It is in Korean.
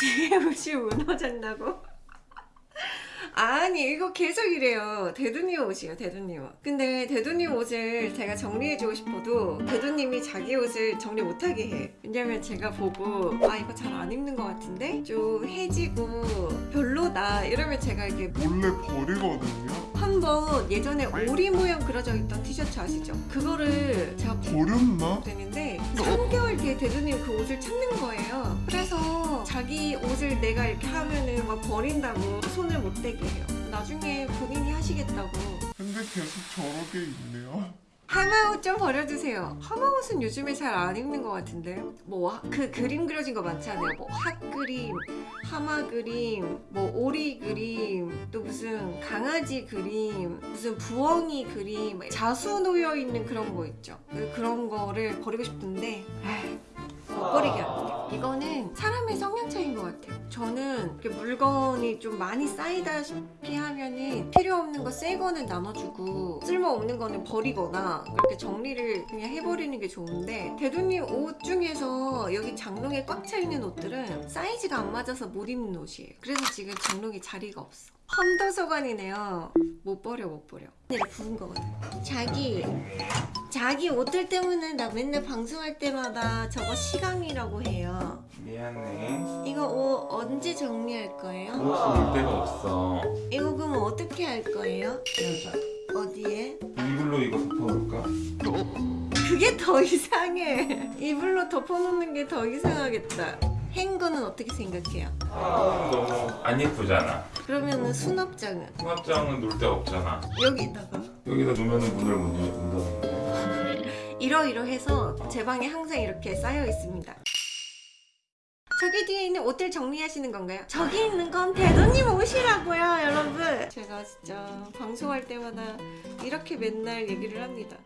뒤에 옷이 무너졌다고? 아니 이거 계속 이래요 대두님 옷이에요 대두님 옷 근데 대두님 옷을 제가 정리해주고 싶어도 대두님이 자기 옷을 정리 못하게 해 왜냐면 제가 보고 아 이거 잘 안 입는 것 같은데 좀 해지고 별로다 이러면 제가 이렇게 원래 버리거든요. 한번 예전에 오리 모양 그려져 있던 티셔츠 아시죠? 그거를 제가 버렸나? 되는데 3개월 뒤에 대두님 그 옷을 찾는 거예요. 그래서 자기 옷을 내가 이렇게 하면은 막 버린다고 손을 못 대게 해요. 나중에 본인이 하시겠다고. 근데 계속 저렇게 있네요. 하마옷 좀 버려주세요. 하마옷은 요즘에 잘 안 입는 것 같은데. 뭐 그 그림 그려진 거 많잖아요? 뭐 핫그림 하마 그림 뭐 오리 그림 또 무슨 강아지 그림 무슨 부엉이 그림 자수 놓여 있는 그런 거 있죠. 그- 그런 거를 버리고 싶은데 에휴, 못 버리게 합니다 이거는 사람의 성향 차이인 것 같아요. 저는 물건이 좀 많이 쌓이다시피 하면은 필요 없는 거 새 거는 나눠주고 쓸모 없는 거는 버리거나 그렇게 정리를 그냥 해버리는 게 좋은데 대두님 옷 중에서 여기 장롱에 꽉 차 있는 옷들은 사이즈가 안 맞아서 못 입는 옷이에요. 그래서 지금 장롱에 자리가 없어. 험도서관이네요 못 버려 못 버려 내가 부은 거거든 자기 자기 옷들 때문에 나 맨날 방송할 때마다 저거 시강이라고 해요 미안해. 이거 옷 언제 정리할 거예요? 옷을 올 데가 없어. 이거 그럼 어떻게 할 거예요? 키우자. 어디에? 이불로 이거 덮어볼까? 그게 더 이상해 이불로 덮어놓는 게 더 이상하겠다 행거는 어떻게 생각해요? 아, 너무 안 예쁘잖아. 그러면은 수납장은? 수납장은 놀 데가 없잖아. 여기다가 여기다 놓으면 문을 못 열는다. 이러이러해서 제 방에 항상 이렇게 쌓여 있습니다 저기 뒤에 있는 옷들 정리하시는 건가요? 저기 있는 건 대도님 옷이라고요 여러분 제가 진짜 방송할 때마다 이렇게 맨날 얘기를 합니다